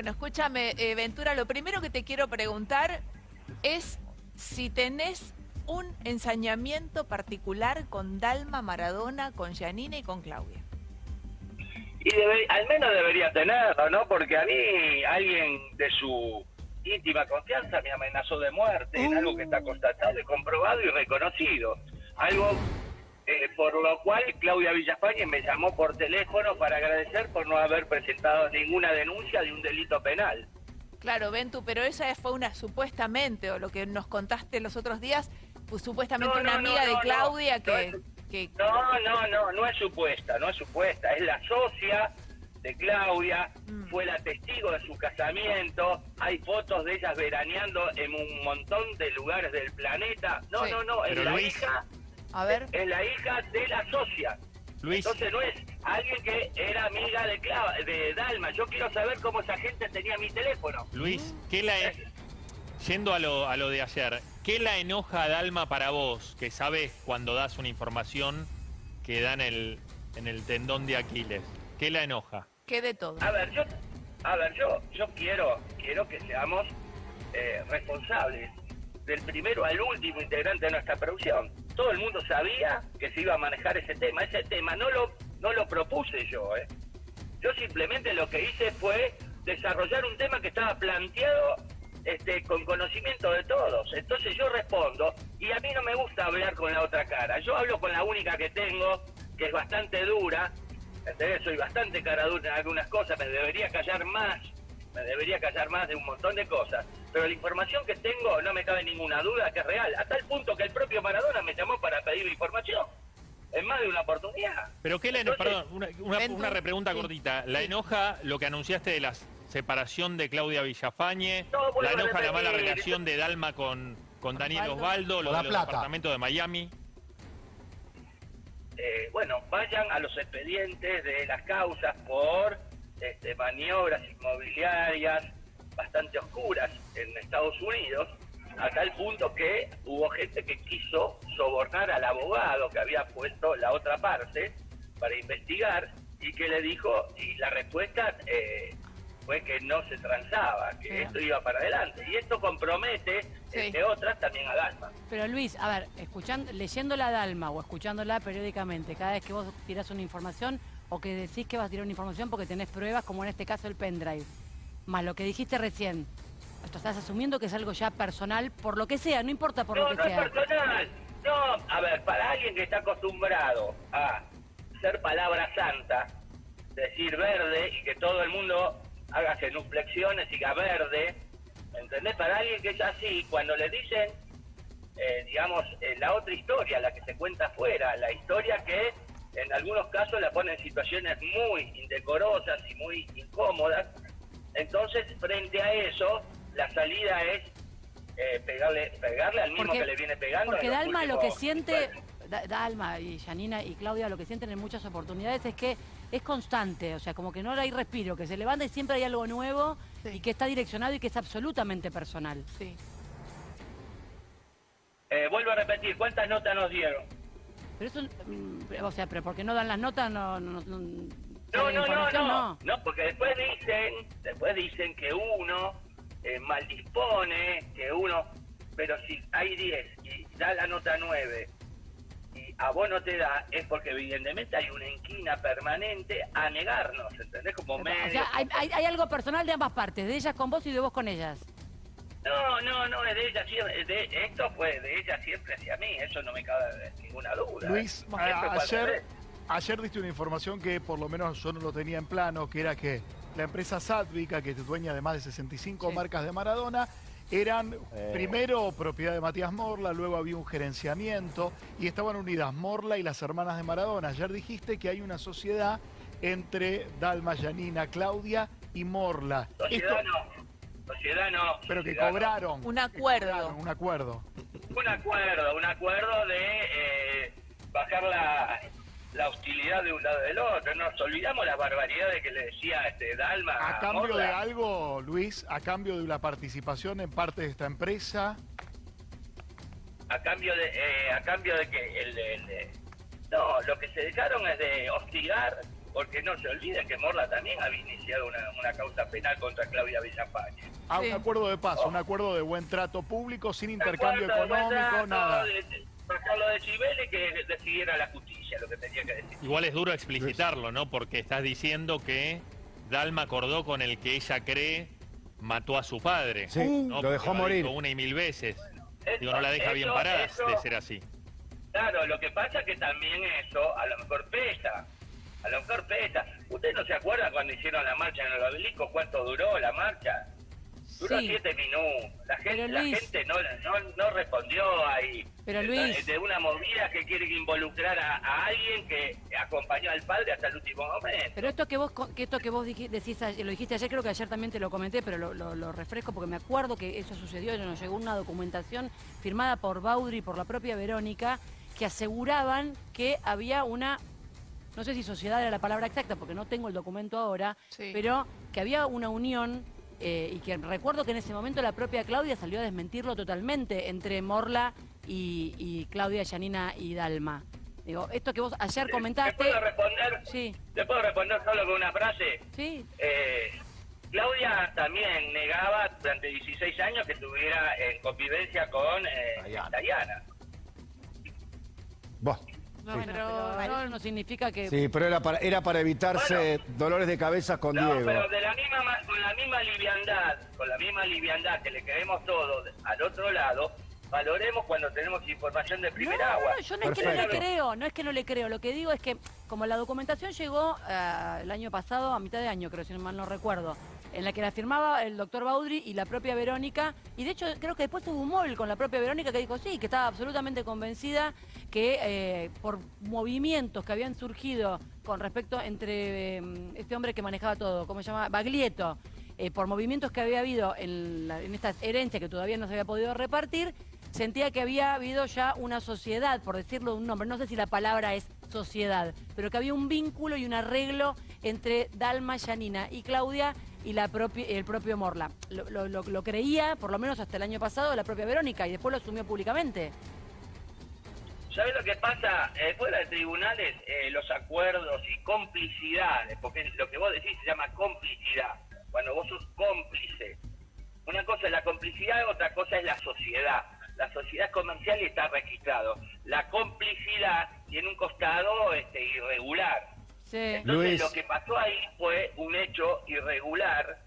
Bueno, escúchame, eh, Ventura, lo primero que te quiero preguntar es si tenés un ensañamiento particular con Dalma, Maradona, con Janina y con Claudia. Y debe- al menos debería tenerlo, ¿no? Porque a mí alguien de su íntima confianza me amenazó de muerte, en algo que está constatado y comprobado y reconocido. Algo eh, por lo cual Claudia Villafañe me llamó por teléfono para agradecer por no haber presentado ninguna denuncia de un delito penal. Claro, Ventu, pero esa fue una supuestamente, o lo que nos contaste los otros días, pues supuestamente No, una no, no, amiga de Claudia no, que, no que- No, no, no, no es supuesta, no es supuesta, es la socia de Claudia, Mm. fue la testigo de su casamiento, hay fotos de ellas veraneando en un montón de lugares del planeta. No, Sí. no, no, es Pero la Luis- hija, A ver, es la hija de la socia. Luis, Entonces no es alguien que era amiga de Cla- de Dalma. Yo quiero saber cómo esa gente tenía mi teléfono. Luis, ¿qué la e- yendo a lo, a lo de ayer, ¿qué la enoja a Dalma para vos? Que sabes cuando das una información que da en el, en el tendón de Aquiles. ¿Qué la enoja? ¿qué de todo? A ver, yo, a ver, yo, yo quiero, quiero que seamos eh, responsables del primero al último integrante de nuestra producción. Todo el mundo sabía que se iba a manejar ese tema. Ese tema no lo, no lo propuse yo, ¿eh? Yo simplemente lo que hice fue desarrollar un tema que estaba planteado este, con conocimiento de todos. Entonces yo respondo y a mí no me gusta hablar con la otra cara. Yo hablo con la única que tengo, que es bastante dura. ¿entendés? Soy bastante cara dura en algunas cosas, me debería callar más, me debería callar más de un montón de cosas. Pero la información que tengo no me cabe ninguna duda que es real, a tal punto que el propio Maradona me llamó para pedir información. En más de una oportunidad. ¿Pero qué la enoja? Perdón, una, una, una repregunta sí, cortita. ¿La sí. enoja lo que anunciaste de la separación de Claudia Villafañe? No, ¿La a enoja la mala relación de Dalma con, con Daniel Osvaldo. Lo La de los departamentos de Miami? eh, bueno, vayan a los expedientes de las causas por este, maniobras inmobiliarias bastante oscuras en Estados Unidos, a tal punto que hubo gente que quiso sobornar al abogado que había puesto la otra parte para investigar y que le dijo, y la respuesta eh, fue que no se transaba, que esto iba para adelante. Y esto compromete, Sí. entre otras, también a Dalma. Pero Luis, a ver, escuchando, leyéndola a Dalma o escuchándola periódicamente, cada vez que vos tirás una información o que decís que vas a tirar una información porque tenés pruebas, como en este caso el pendrive, más lo que dijiste recién, esto estás asumiendo que es algo ya personal, por lo que sea, no importa por no, lo que no sea. es personal. No, a ver, para alguien que está acostumbrado a ser palabra santa, decir verde y que todo el mundo haga genuflexiones y diga verde, ¿entendés? Para alguien que es así, cuando le dicen, eh, digamos, eh, la otra historia, la que se cuenta afuera, la historia que en algunos casos la pone en situaciones muy indecorosas y muy incómodas, entonces frente a eso, la salida es eh, pegarle, pegarle al mismo Porque- que le viene pegando. Porque Dalma lo que siente, Da- Dalma y Janina y Claudia lo que sienten en muchas oportunidades es que es constante, o sea, como que no hay respiro, que se levanta y siempre hay algo nuevo Sí. y que está direccionado y que es absolutamente personal. Sí. Eh, vuelvo a repetir, ¿cuántas notas nos dieron? Pero eso, mm, o sea, pero porque no dan las notas, no... No, no, No, no, no, no, no, porque después dicen, después dicen que uno eh, mal dispone, que uno, pero si hay 10 y da la nota 9 y a vos no te da, es porque evidentemente hay una inquina permanente a negarnos, ¿entendés? Como O medio. sea, hay, hay- hay algo personal de ambas partes, de ellas con vos y de vos con ellas. No, no, no, es de ella siempre, de, esto fue de ella siempre hacia mí, eso no me cabe ninguna duda. Luis, a- ayer, ayer diste una información que por lo menos yo no lo tenía en plano, que era que la empresa Sadvica, que es dueña de más de 65 Sí. marcas de Maradona, eran primero propiedad de Matías Morla, luego había un gerenciamiento y estaban unidas Morla y las hermanas de Maradona. Ayer dijiste que hay una sociedad entre Dalma, Yanina, Claudia y Morla. Sociedad no, sociedad no. pero que sociedad cobraron. Un acuerdo. cobraron, un acuerdo. Un acuerdo, un acuerdo de eh, bajar la, la hostilidad de un lado del otro. Nos olvidamos las barbaridades que le decía este Dalma. A cambio Morla. de algo, Luis, a cambio de la participación en parte de esta empresa, A cambio de, eh, a cambio de que el, el- el- no, lo que se dejaron es de hostigar porque no se olvide que Morla también había iniciado una, una causa penal contra Claudia Villafañe. Ah, Sí. un acuerdo de paz, un acuerdo de buen trato público, sin intercambio económico, contrato, nada. de- de- Sacarlo de Chivele y que decidiera la justicia lo que tenía que decir. Igual es duro explicitarlo, ¿no? Porque estás diciendo que Dalma acordó con el que ella cree mató a su padre. Sí, ¿no? lo dejó Porque morir. dicho Una y mil veces. Eso- Digo, no la deja bien parada eso- de ser así. Claro, lo que pasa es que también eso a lo mejor pesa. A lo mejor pesa. ¿Usted no se acuerda cuando hicieron la marcha en el obelisco? ¿Cuánto duró la marcha? Duró Sí. siete minutos. La gente, la gente no, no, no respondió ahí. Pero, Luis- De una movida que quiere involucrar a, a alguien que acompañó al padre hasta el último momento. Pero esto que vos que esto que vos decís lo dijiste ayer, creo que ayer también te lo comenté, pero lo, lo- lo refresco porque me acuerdo que eso sucedió, nos llegó una documentación firmada por Baudry y por la propia Verónica que aseguraban que había una no sé si sociedad era la palabra exacta porque no tengo el documento ahora, Sí. pero que había una unión eh, y que recuerdo que en ese momento la propia Claudia salió a desmentirlo totalmente entre Morla y, y Claudia, Yanina y Dalma. Digo, esto que vos ayer ¿Le comentaste. puedo responder? Sí, ¿Le puedo responder solo con una frase? sí, Eh, Claudia también negaba durante 16 años que estuviera en convivencia con eh, Dayana. Dayana. Vos. No, Bueno, pero- pero no, no significa que... Sí, pero era para, era para evitarse dolores de cabeza con No, Diego. pero de la misma, ma- con la misma liviandad, con la misma liviandad que le creemos todos al otro lado, valoremos cuando tenemos información de No, primer no, agua. no, yo no es que no le creo, no es que no le creo. Lo que digo es que como la documentación llegó eh, el año pasado, a mitad de año, creo, si mal no recuerdo, en la que la firmaba el doctor Baudry y la propia Verónica, y de hecho creo que después hubo un móvil con la propia Verónica que dijo sí, que estaba absolutamente convencida que eh, por movimientos que habían surgido con respecto entre eh, este hombre que manejaba todo, ¿cómo se llama? Baglietto, eh, por movimientos que había habido en, la- en esta herencia que todavía no se había podido repartir, sentía que había habido ya una sociedad, por decirlo de un nombre, no sé si la palabra es sociedad, pero que había un vínculo y un arreglo entre Dalma, Yanina y Claudia y la el propio Morla. Lo, lo- lo- lo creía, por lo menos hasta el año pasado, la propia Verónica y después lo asumió públicamente. ¿Sabes lo que pasa? Eh, fuera de tribunales, eh, los acuerdos y complicidades, porque lo que vos decís se llama complicidad, cuando vos sos cómplice. Una cosa es la complicidad, otra cosa es la sociedad. La sociedad comercial está registrado. La complicidad tiene un costado este, irregular. Sí. Entonces Luis. lo que pasó ahí fue un hecho irregular,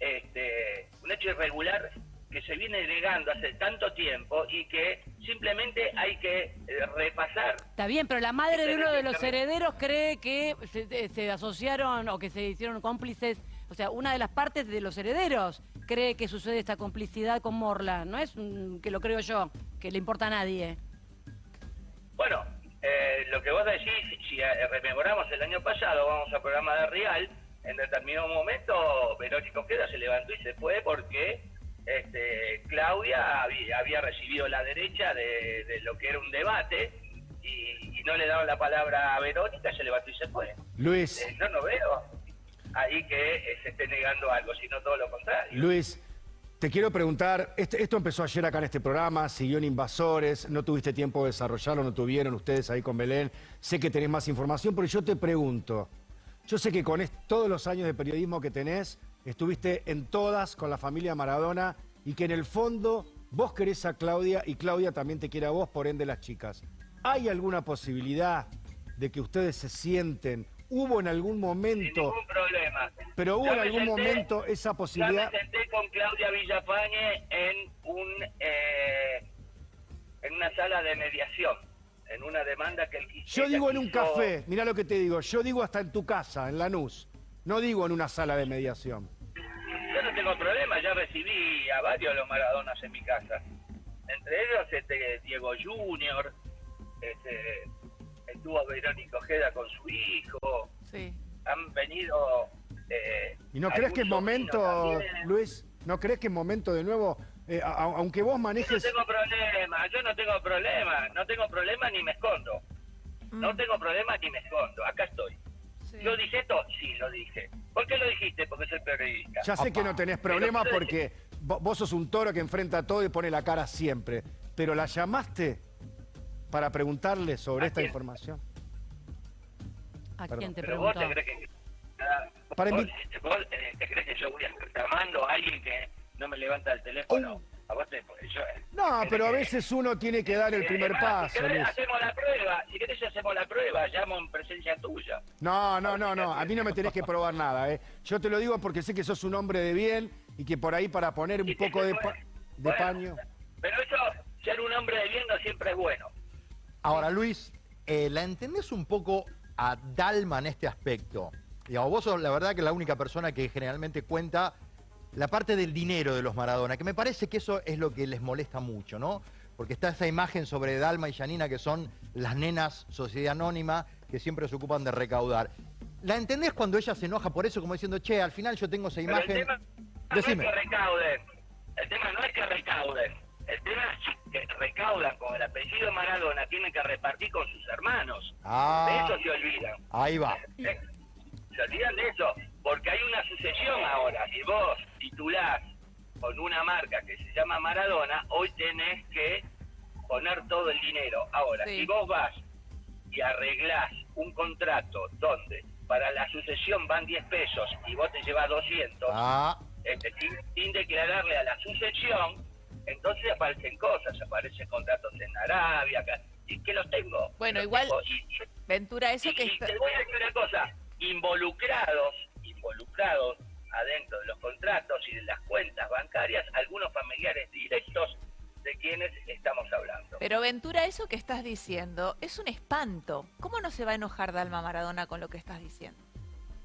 este, un hecho irregular que se viene negando hace tanto tiempo y que simplemente hay que eh, repasar. Está bien, pero la madre de uno de los herederos cree que se, eh, se asociaron o que se hicieron cómplices. O sea, una de las partes de los herederos cree que sucede esta complicidad con Morla. No es mm, que lo creo yo, que le importa a nadie. Bueno, lo que vos decís, si eh, rememoramos el año pasado, vamos al programa de Real, en determinado momento Verónica Ojeda se levantó y se fue porque este, Claudia había, había recibido la derecha de, de lo que era un debate y, y no le daban la palabra a Verónica, se levantó y se fue. Luis, Eh, yo no veo ahí que eh, se esté negando algo, sino todo lo contrario. Luis, te quiero preguntar, este- esto empezó ayer acá en este programa, siguió en Invasores, no tuviste tiempo de desarrollarlo, no tuvieron ustedes ahí con Belén, sé que tenés más información, pero yo te pregunto, yo sé que con todos los años de periodismo que tenés, estuviste en todas con la familia Maradona y que en el fondo vos querés a Claudia y Claudia también te quiere a vos, por ende las chicas. ¿Hay alguna posibilidad de que ustedes se sienten? ¿Hubo en algún Sin momento, ningún problema. pero hubo en algún senté- momento esa Ya posibilidad? me senté con Claudia Villafañe en un eh, en una sala de mediación, en una demanda que él quiso. Yo digo en un quiso- café, mirá lo que te digo, yo digo hasta en tu casa, en Lanús, no digo en una sala de mediación. Yo no tengo problema, ya recibí a varios de los Maradonas en mi casa. Entre ellos este Diego Junior, este, estuvo Verónica Ojeda con su hijo, Sí. han venido... eh, ¿Y no crees que es momento. Luis, no crees que es momento de nuevo, eh, a- a- aunque vos Yo no manejes... tengo problema, yo no tengo problema, no tengo problema ni me escondo. No Mm, tengo problema ni me escondo, acá estoy. sí. ¿Lo dije esto? Sí, lo dije. ¿Por qué lo dijiste? Porque soy periodista. Ya sé que no tenés problema porque vo- vos sos un toro que enfrenta todo y pone la cara siempre, pero ¿la llamaste para preguntarle sobre ¿A esta quién? información? ¿A Perdón. quién te Pero vos te crees que... Para vos, vos, eh, te crees que yo voy a estar llamando a alguien que no me levanta el teléfono. A vos te... Yo, Oh. No, pero a veces uno tiene que dar el Eh, primer paso, Si hacemos la prueba. Si querés, hacemos la prueba. Llamo en presencia tuya. No, no, no, no. A mí no me tenés que probar nada, ¿eh? Yo te lo digo porque sé que sos un hombre de bien y que por ahí para poner un poco de, pa- de bueno. paño. Pero eso, ser un hombre de bien no siempre es bueno. Ahora, Luis, eh, ¿la entendés un poco a Dalma en este aspecto? Digamos, vos sos la verdad que la única persona que generalmente cuenta la parte del dinero de los Maradona, que me parece que eso es lo que les molesta mucho, ¿no? Porque está esa imagen sobre Dalma y Janina, que son las nenas sociedad anónima, que siempre se ocupan de recaudar. ¿La entendés cuando ella se enoja por eso, como diciendo, che, al final yo tengo esa Pero imagen? el tema Decime. no es que recauden. El tema no es que recauden. El tema es que recaudan con el apellido Maradona, tienen que repartir con sus hermanos. Ah. De eso se olvidan. Ahí va. ¿eh? Se olvidan de eso, porque hay una sucesión ahora. Si vos titulás con una marca que se llama Maradona, hoy tenés que poner todo el dinero. Ahora, Sí. si vos vas y arreglás un contrato donde para la sucesión van 10 pesos y vos te llevas 200, Ah, este, sin, sin declararle a la sucesión, entonces aparecen cosas, aparecen contratos en Arabia, acá, y que los tengo. Bueno, los igual- tengo, y- y- Ventura, eso y, que y está... te voy a decir una cosa, involucrados, involucrados adentro de los contratos y de las cuentas bancarias, algunos familiares directos de quienes estamos hablando. Pero Ventura, eso que estás diciendo es un espanto. ¿Cómo no se va a enojar Dalma Maradona con lo que estás diciendo?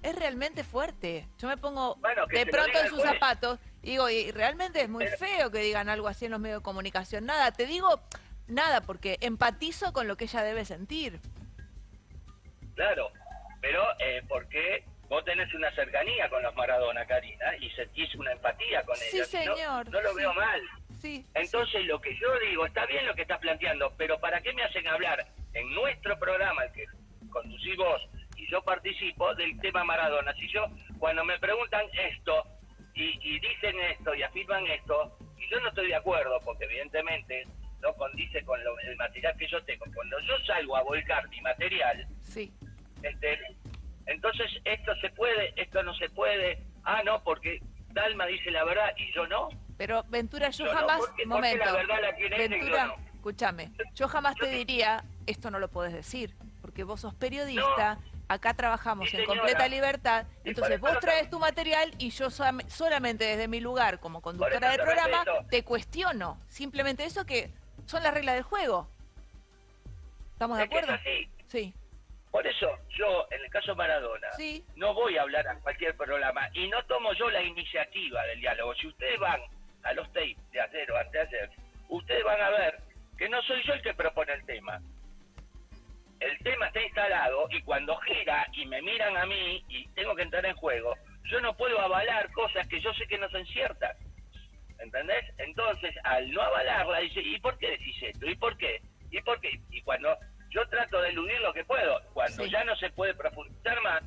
Es realmente fuerte. Yo me pongo Bueno, de pronto en sus zapatos digo, y realmente es muy feo que digan algo así en los medios de comunicación. Nada, te digo nada porque empatizo con lo que ella debe sentir. Claro, pero eh, porque vos tenés una cercanía con los Maradona, Karina, y sentís una empatía con Sí, ellos. No- señor, No, lo sí. veo mal. Sí. Entonces lo que yo digo, está bien lo que estás planteando, pero ¿para qué me hacen hablar en nuestro programa, el que conducís vos y yo participo, del tema Maradona? Si yo, cuando me preguntan esto y, y dicen esto y afirman esto, y yo no estoy de acuerdo, porque evidentemente no condice con lo- el material que yo tengo, cuando yo salgo a volcar mi material, Sí. este, entonces esto se puede, esto no se puede, ah, no, porque Dalma dice la verdad y yo no. Pero Ventura, yo Yo no, jamás, porque momento, la verdad la Ventura, no. escúchame, yo jamás te diría, esto no lo podés decir, porque vos sos periodista, acá trabajamos Sí, en completa libertad, entonces vos traes tu material y yo solam- solamente desde mi lugar como conductora del programa respeto. te cuestiono, simplemente eso que son las reglas del juego. ¿Estamos de Es que es acuerdo? así. Sí, Por eso yo, en el caso Maradona, Sí. no voy a hablar a cualquier programa y no tomo yo la iniciativa del diálogo. Si ustedes van a los tapes de ayer o anteayer, ustedes van a ver que no soy yo el que propone el tema. Instalado y cuando gira y me miran a mí y tengo que entrar en juego, yo no puedo avalar cosas que yo sé que no son ciertas. ¿Entendés? Entonces, al no avalarla, dice, ¿y por qué decís esto? ¿Y por qué? ¿Y por qué? Y cuando yo trato de eludir lo que puedo, cuando Sí. ya no se puede profundizar más,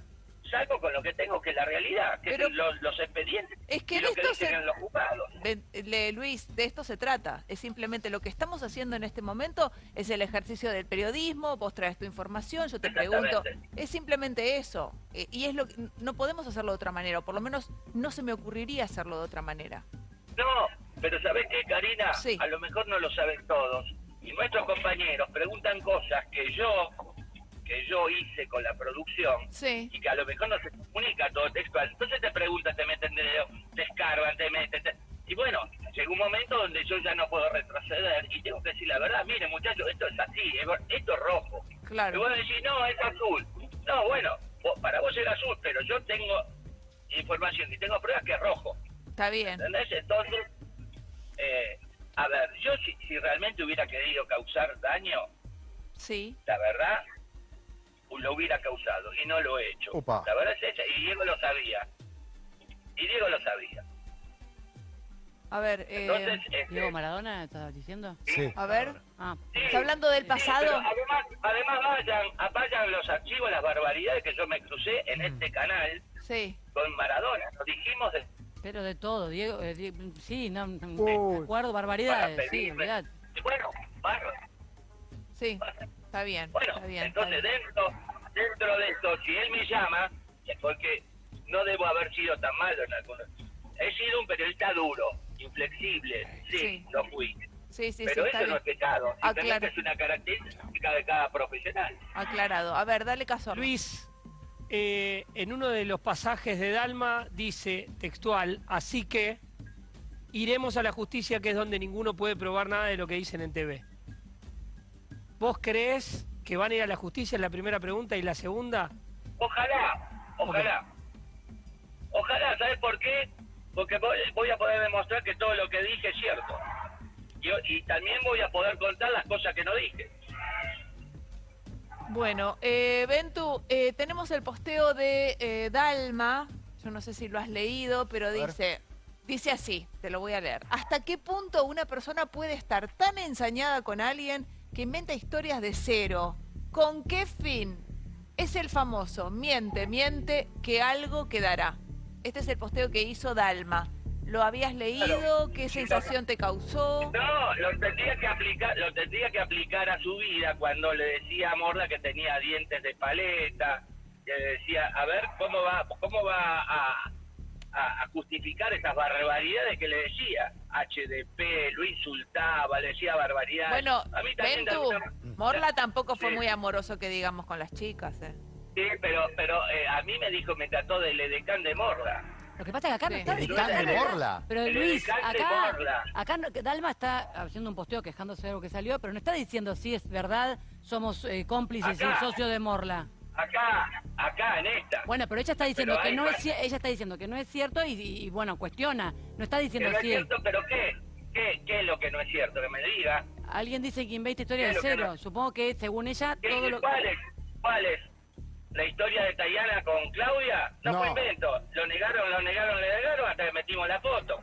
salgo con lo que tengo, que es la realidad, que Pero- los, los expedientes Es que y de lo que esto se- los juzgados. Luis, de esto se trata. Es simplemente lo que estamos haciendo en este momento es el ejercicio del periodismo. Vos traes tu información, yo te pregunto. Es simplemente eso. Eh, y es lo que no podemos hacerlo de otra manera, o por lo menos no se me ocurriría hacerlo de otra manera. No, pero ¿sabés qué, Karina? Sí. A lo mejor no lo saben todos. Y nuestros compañeros preguntan cosas que yo que yo hice con la producción Sí. y que a lo mejor no se comunica todo textual. Entonces te preguntan, te meten dedo, te escarban, te meten... te- Y bueno, llega un momento donde yo ya no puedo retroceder y tengo que decir la verdad. Mire, muchachos, esto es así, esto es rojo. Y Claro. vos decís, no, es azul. No, bueno, vos- para vos es azul, pero yo tengo información y tengo pruebas que es rojo. Está bien. ¿Entendés? Entonces, eh, a ver, yo si, si realmente hubiera querido causar daño, Sí. la verdad, lo hubiera causado y no lo he hecho. Opa. La verdad es esa, y Diego lo sabía. Y Diego lo sabía. A ver, eh, Entonces, este, Diego Maradona, ¿estás diciendo? Sí. a ver. Ah, sí, ¿Está hablando del pasado? además, además vayan, vayan los archivos, las barbaridades que yo me crucé en este canal Sí. con Maradona. Lo dijimos de, pero de todo, Diego. eh, Di- sí, no, me acuerdo, barbaridades. Sí, olvidate. Bueno, bárbaro. Sí. Está bien. Bueno, está bien. está entonces bien. dentro dentro de esto, si él me llama, es porque no debo haber sido tan malo en algunos. He sido un periodista duro, inflexible, sí, Sí. lo fui. Sí, sí, Pero sí, eso no es pecado, simplemente es una característica de cada profesional. Aclarado. A ver, dale caso. Luis, eh, en uno de los pasajes de Dalma dice textual, así que iremos a la justicia que es donde ninguno puede probar nada de lo que dicen en TV. ¿Vos crees que van a ir a la justicia? Es la primera pregunta. Y la segunda, Ojalá, ojalá. Ojalá, ¿sabes por qué? Porque voy, voy a poder demostrar que todo lo que dije es cierto. Y, y también voy a poder contar las cosas que no dije. Bueno, eh, Ventu, eh, tenemos el posteo de eh, Dalma. Yo no sé si lo has leído, pero dice, dice así, te lo voy a leer. ¿Hasta qué punto una persona puede estar tan ensañada con alguien que inventa historias de cero? ¿Con qué fin? Es el famoso, miente, miente, que algo quedará. Este es el posteo que hizo Dalma. ¿Lo habías leído? ¿Qué sensación te causó? No, lo tendría que aplicar, lo tendría que aplicar a su vida cuando le decía a Morla que tenía dientes de paleta, que decía, a ver cómo va, cómo va a, a- a justificar esas barbaridades que le decía. HDP, lo insultaba, le decía barbaridades. Bueno, a mí también Ventu, Morla tampoco fue Sí. muy amoroso que digamos con las chicas, ¿eh? Sí, pero, pero eh, a mí me dijo, me trató del edecán de Morla. Lo que pasa es que acá no está El diciendo- edecán de Morla. Pero El Luis, acá, acá no- Dalma está haciendo un posteo quejándose de algo que salió, pero no está diciendo si es verdad, somos eh, cómplices y Acá. socio de Morla. Acá, acá en esta. Bueno, pero ella está diciendo Pero que no es ella está diciendo que no es cierto y, y- y, bueno, cuestiona. No está Que diciendo no es cierto, pero ¿qué? ¿Qué? ¿Qué es lo que no es cierto? Que me diga. alguien dice que inventa historia ¿Qué de que cero. no? Supongo que según ella ¿Qué- todo lo ¿Cuál es? ¿Cuál es? ¿La historia de Tayana con Claudia? No, No. fue invento. Lo negaron, lo negaron, lo negaron hasta que metimos la foto.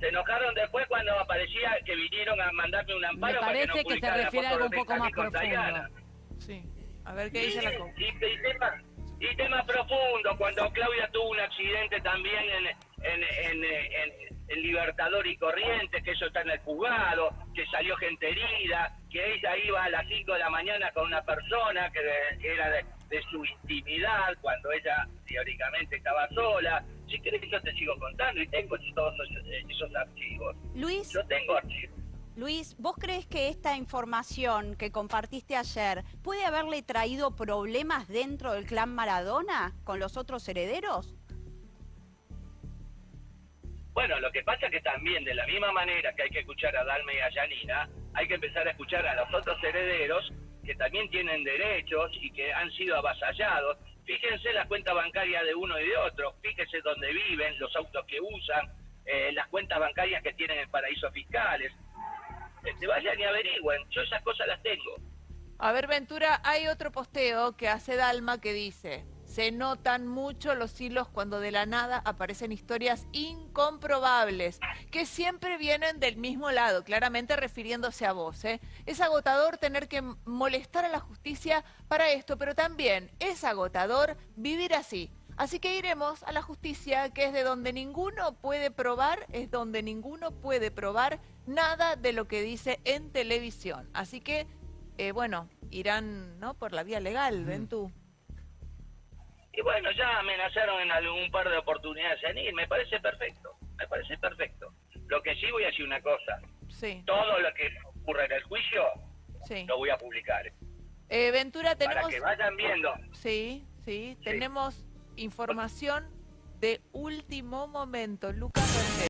Se enojaron después cuando aparecía que vinieron a mandarme un amparo Me para que parece no que se refiere a algo un poco más profundo. Sí. A ver qué dice la co- Y, y tema, y tema profundo, cuando Claudia tuvo un accidente también en, en, en, en- en Libertador y Corrientes, que eso está en el juzgado, que salió gente herida, que ella iba a las 5 de la mañana con una persona que de- era de, de su intimidad, cuando ella teóricamente estaba sola. Si querés yo te sigo contando y tengo todos esos, esos archivos. Luis, Yo tengo archivos. Luis, ¿vos crees que esta información que compartiste ayer puede haberle traído problemas dentro del clan Maradona con los otros herederos? Bueno, lo que pasa es que también, de la misma manera que hay que escuchar a Dalma y a Yanina, hay que empezar a escuchar a los otros herederos que también tienen derechos y que han sido avasallados. Fíjense la cuenta bancaria de uno y de otro, fíjense dónde viven, los autos que usan, eh, las cuentas bancarias que tienen en paraísos fiscales. Este, vayan y averigüen, yo esas cosas las tengo. A ver, Ventura, hay otro posteo que hace Dalma que dice, se notan mucho los hilos cuando de la nada aparecen historias incomprobables, que siempre vienen del mismo lado, claramente refiriéndose a vos. ¿eh? Es agotador tener que molestar a la justicia para esto, pero también es agotador vivir así. Así que iremos a la justicia, que es de donde ninguno puede probar, es donde ninguno puede probar nada de lo que dice en televisión. Así que eh, bueno, irán ¿no? por la vía legal, ven tú. Y bueno, ya amenazaron en algún par de oportunidades en ir, me parece perfecto, me parece perfecto. Lo que sí voy a decir una cosa, Sí, todo lo que ocurra en el juicio sí. lo voy a publicar. Eh, Ventura, Para tenemos... que vayan viendo. Sí, sí, tenemos información de último momento. Lucas Rangel.